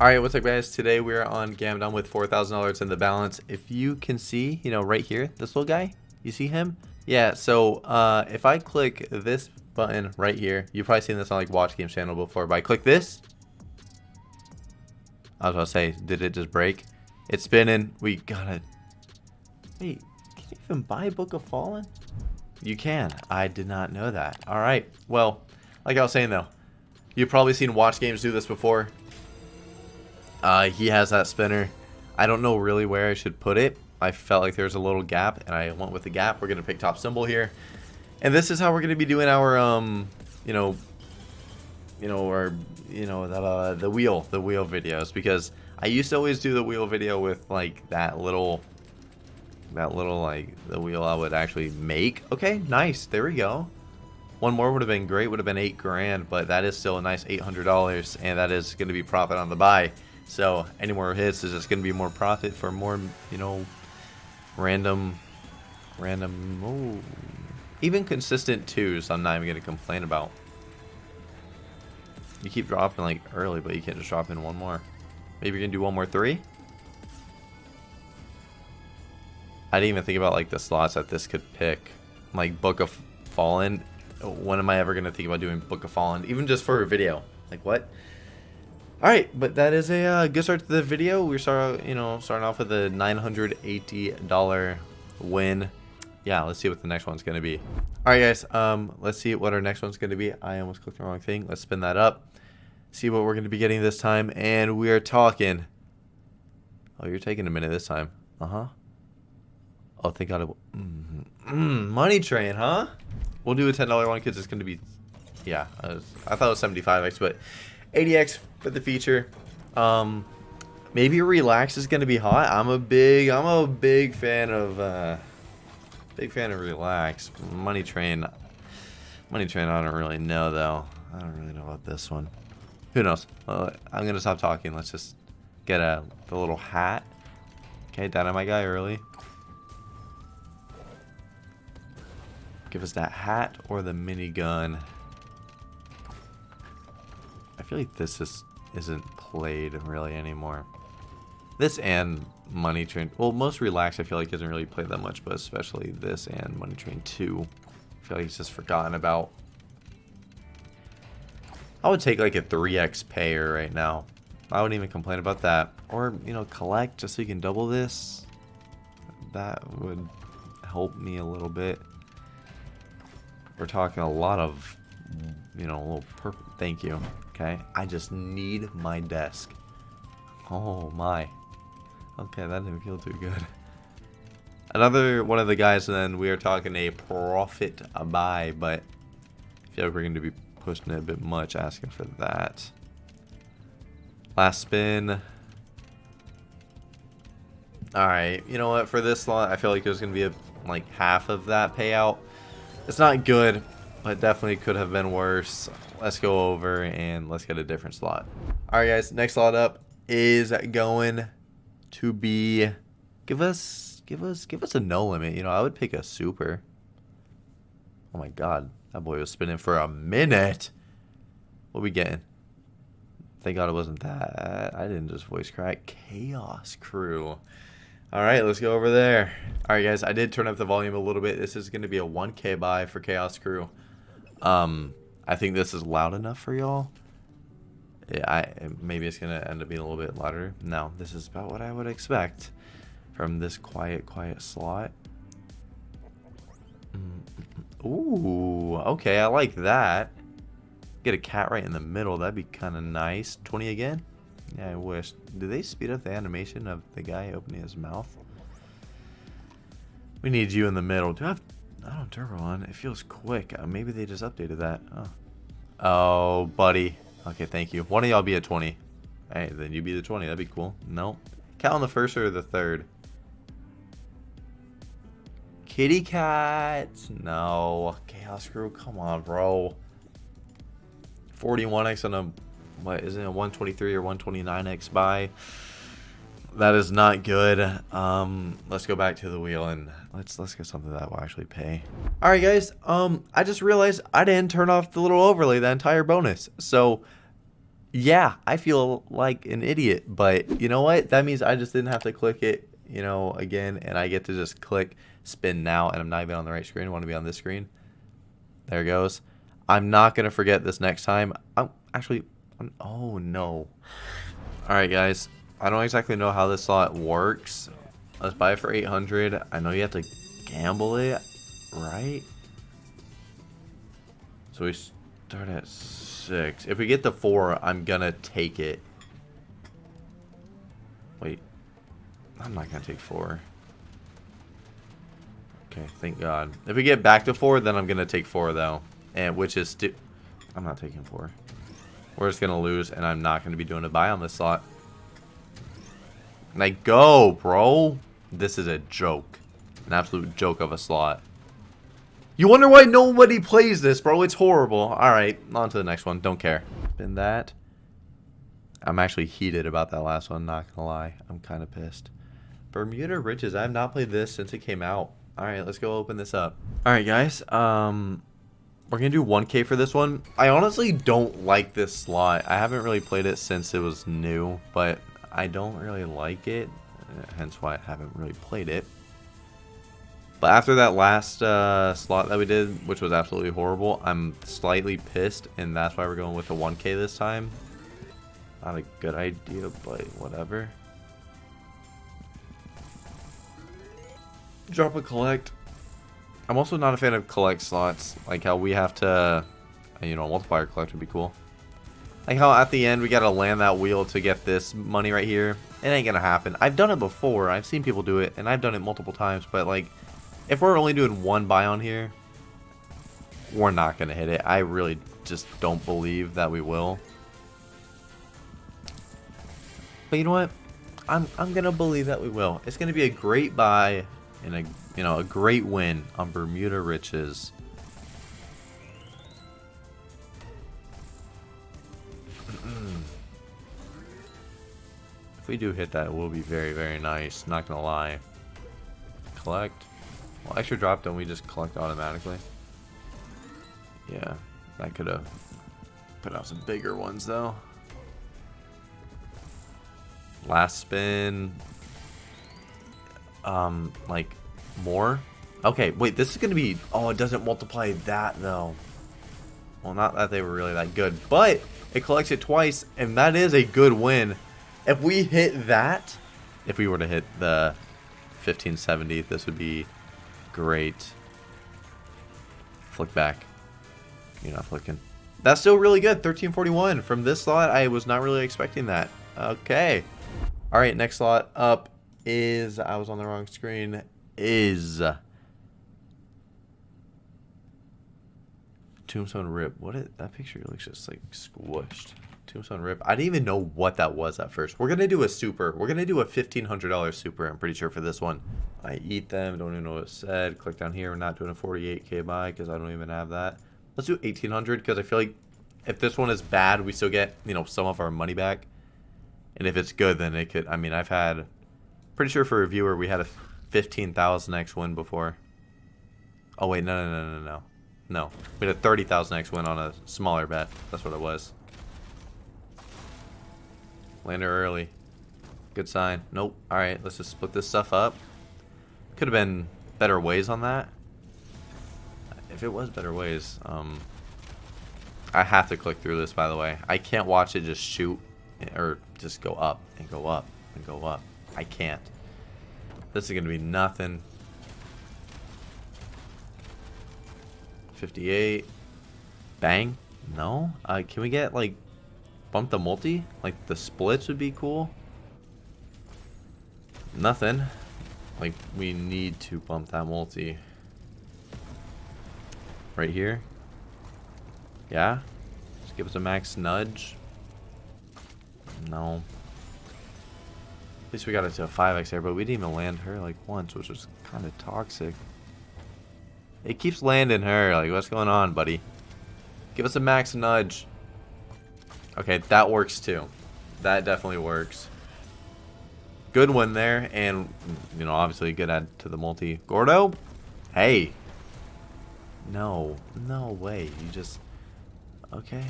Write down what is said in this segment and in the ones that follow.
Alright, what's up guys? Today we're on Gamdom with $4,000 in the balance. If you can see, you know, right here, this little guy, you see him? Yeah, so uh, if I click this button right here, you've probably seen this on like Watch Games channel before, but I click this. I was about to say, did it just break? It's spinning. We gotta... Wait, can you even buy a Book of Fallen? You can. I did not know that. Alright, well, like I was saying though, you've probably seen Watch Games do this before. Uh, he has that spinner. I don't know really where I should put it. I felt like there's a little gap, and I went with the gap. We're going to pick top symbol here. And this is how we're going to be doing our, um, you know, you know, our, you know, the, uh, the wheel, the wheel videos. Because I used to always do the wheel video with, like, that little, that little, like, the wheel I would actually make. Okay, nice. There we go. One more would have been great, would have been eight grand, but that is still a nice $800, and that is going to be profit on the buy. So any more hits is just going to be more profit for more, you know, random, random, oh, even consistent twos. I'm not even going to complain about. You keep dropping like early, but you can't just drop in one more. Maybe you're going to do one more three. I didn't even think about like the slots that this could pick. Like Book of Fallen. When am I ever going to think about doing Book of Fallen? Even just for a video. Like what? Alright, but that is a uh, good start to the video. We start, you know, starting off with a $980 win. Yeah, let's see what the next one's going to be. Alright guys, um, let's see what our next one's going to be. I almost clicked the wrong thing. Let's spin that up. See what we're going to be getting this time. And we are talking... Oh, you're taking a minute this time. Uh-huh. Oh, thank God. It mm, mm, money train, huh? We'll do a $10 one because it's going to be... Yeah, I, was, I thought it was 75x, but 80x for the feature. Um, maybe relax is gonna be hot. I'm a big, I'm a big fan of, uh, big fan of relax. Money train, money train. I don't really know though. I don't really know about this one. Who knows? Uh, I'm gonna stop talking. Let's just get a the little hat. Okay, dynamite guy early. Give us that hat or the minigun. I feel like this is isn't played really anymore. This and Money Train, well, most Relax I feel like isn't really played that much, but especially this and Money Train 2, I feel like it's just forgotten about. I would take like a 3x payer right now. I wouldn't even complain about that. Or, you know, collect just so you can double this. That would help me a little bit. We're talking a lot of, you know, little Thank you. Okay, I just need my desk. Oh my. Okay, that didn't feel too good. Another one of the guys, and then we are talking a profit a buy, but I feel like we're going to be pushing it a bit much, asking for that. Last spin. Alright, you know what, for this lot, I feel like there's going to be a, like half of that payout. It's not good, but definitely could have been worse let's go over and let's get a different slot. All right, guys, next slot up is going to be, give us, give us, give us a no limit. You know, I would pick a super. Oh my God, that boy was spinning for a minute. What we getting? Thank God it wasn't that. I didn't just voice crack. Chaos Crew. All right, let's go over there. All right, guys, I did turn up the volume a little bit. This is going to be a 1K buy for Chaos Crew. Um, I think this is loud enough for y'all. Yeah, I maybe it's gonna end up being a little bit louder. No, this is about what I would expect from this quiet, quiet slot. Mm, ooh, okay, I like that. Get a cat right in the middle. That'd be kind of nice. 20 again? Yeah, I wish. Do they speed up the animation of the guy opening his mouth? We need you in the middle. Do I have I don't turbo on. It feels quick. Uh, maybe they just updated that. Oh. oh, buddy. Okay, thank you. One of y'all be at 20. Hey, then you be the 20. That'd be cool. No. Count on the first or the third? Kitty cats. No. Chaos Crew. Come on, bro. 41x on a, what, isn't it a 123 or 129x buy? That is not good. Um, let's go back to the wheel and let's let's get something that will actually pay. All right, guys. Um, I just realized I didn't turn off the little overlay, the entire bonus. So yeah, I feel like an idiot, but you know what? That means I just didn't have to click it, you know, again, and I get to just click spin now, and I'm not even on the right screen. I want to be on this screen. There it goes. I'm not going to forget this next time. I'm actually, I'm, oh no. All right, guys. I don't exactly know how this slot works. Let's buy it for 800. I know you have to gamble it, right? So we start at six. If we get the four, I'm gonna take it. Wait. I'm not gonna take four. Okay, thank God. If we get back to four, then I'm gonna take four though. And which is I'm not taking four. We're just gonna lose, and I'm not gonna be doing a buy on this slot. Like, go, bro. This is a joke. An absolute joke of a slot. You wonder why nobody plays this, bro. It's horrible. Alright, on to the next one. Don't care. Been that. I'm actually heated about that last one, not gonna lie. I'm kind of pissed. Bermuda Riches. I have not played this since it came out. Alright, let's go open this up. Alright, guys. Um, We're gonna do 1k for this one. I honestly don't like this slot. I haven't really played it since it was new, but I don't really like it. Hence why I haven't really played it. But after that last uh, slot that we did, which was absolutely horrible, I'm slightly pissed, and that's why we're going with the 1k this time. Not a good idea, but whatever. Drop a collect. I'm also not a fan of collect slots, like how we have to, you know, multiplier collect would be cool. Like how at the end we gotta land that wheel to get this money right here. It ain't gonna happen. I've done it before. I've seen people do it, and I've done it multiple times, but like if we're only doing one buy on here, we're not to hit it. I really just don't believe that we will. But you know what? I'm, I'm to believe that we will. It's to be a great buy and a, you know, a great win on Bermuda Riches. If we do hit that, it will be very, very nice. Not to lie. Collect. Well, extra drop, don't we just collect automatically? Yeah, that could have put out some bigger ones though. Last spin. Um, like more? Okay, wait, this is gonna be. Oh, it doesn't multiply that though. Well, not that they were really that good, but it collects it twice, and that is a good win. If we hit that, if we were to hit the 1570, this would be Great. Flick back. You're not flicking. That's still really good. 1341. From this slot, I was not really expecting that. Okay. All right, next slot up is, I was on the wrong screen, is Tombstone Rip. What is, that picture looks just like squished. Tombstone Rip. I didn't even know what that was at first. We're going to do a super. We're going to do a $1,500 super, I'm pretty sure, for this one. I eat them. Don't even know what it said. Click down here. We're not doing a 48k buy because I don't even have that. Let's do 1800 because I feel like if this one is bad, we still get, you know, some of our money back. And if it's good, then it could... I mean, I've had... Pretty sure for a viewer, we had a 15,000x win before. Oh, wait. No, no, no, no, no. No. We had a 30,000x win on a smaller bet. That's what it was. Lander early. Good sign. Nope. Alright, let's just split this stuff up. Could have been better ways on that. If it was better ways, um, I have to click through this, by the way. I can't watch it just shoot or just go up and go up and go up. I can't. This is going to be nothing. 58. Bang. No? Uh, can we get, like, bump the multi? Like, the splits would be cool. Nothing. Like, we need to bump that multi. Right here. Yeah? Just give us a max nudge. No. At least we got it to a 5x there, but we didn't even land her like once, which was kind of toxic. It keeps landing her. Like, what's going on, buddy? Give us a max nudge. Okay, that works too. That definitely works good one there, and you know, obviously good add to the multi. Gordo, hey, no, no way. You just okay.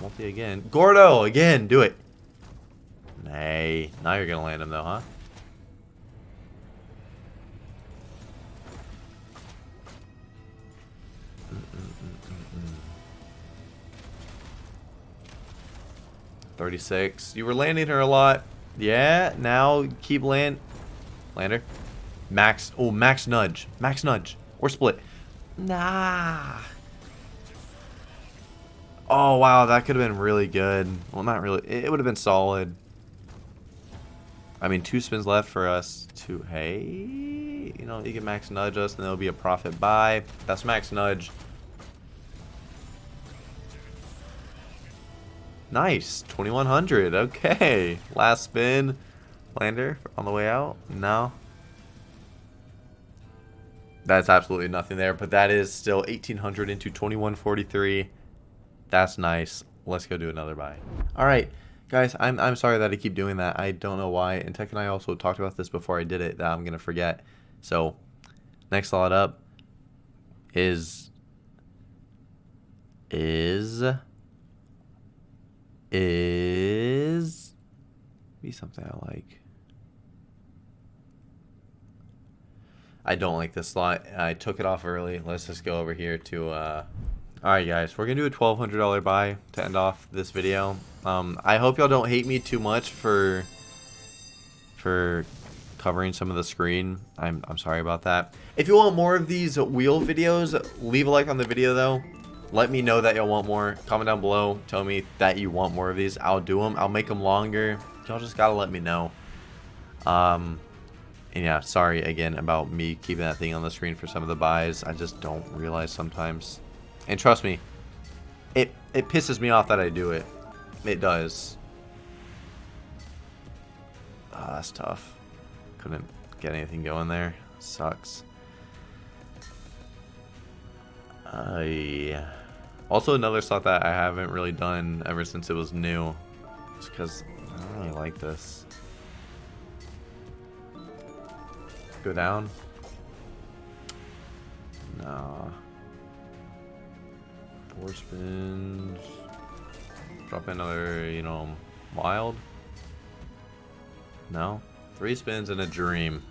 Multi again. Gordo, again. Do it. Nay. Now you're to land him, though, huh? Thirty-six. You were landing her a lot. Yeah. Now keep land. Lander. Max. Oh, max nudge. Max nudge. Or split. Nah. Oh, wow. That could have been really good. Well, not really. It would have been solid. I mean, two spins left for us to, hey, you know, you can max nudge us and there'll be a profit buy. That's max nudge. Nice. 2100. Okay. Last spin. Lander on the way out. No. That's absolutely nothing there, but that is still 1800 into 2143. That's nice. Let's go do another buy. All right, guys, I'm, I'm sorry that I keep doing that. I don't know why. And Tech and I also talked about this before I did it that I'm to forget. So, next lot up is is is be something I like. I don't like this slot. I took it off early. Let's just go over here to... Uh... Alright guys, we're going to do a $1,200 buy to end off this video. Um, I hope y'all don't hate me too much for for covering some of the screen. I'm, I'm sorry about that. If you want more of these wheel videos, leave a like on the video though. Let me know that y'all want more. Comment down below. Tell me that you want more of these. I'll do them. I'll make them longer. Y'all just gotta let me know. Um, and yeah, sorry again about me keeping that thing on the screen for some of the buys. I just don't realize sometimes. And trust me, it, it pisses me off that I do it. It does. Oh, that's tough. Couldn't get anything going there. Sucks. I... Also another slot that I haven't really done ever since it was new. Just because I don't really like this. Go down? Nah. Four spins. Drop another, you know, wild? No? Three spins and a dream.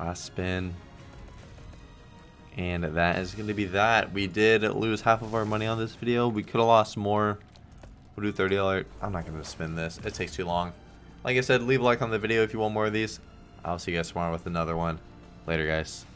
Last spin. And that is going to be that. We did lose half of our money on this video. We could have lost more. We'll do $30. I'm not going to spin this. It takes too long. Like I said, leave a like on the video if you want more of these. I'll see you guys tomorrow with another one. Later, guys.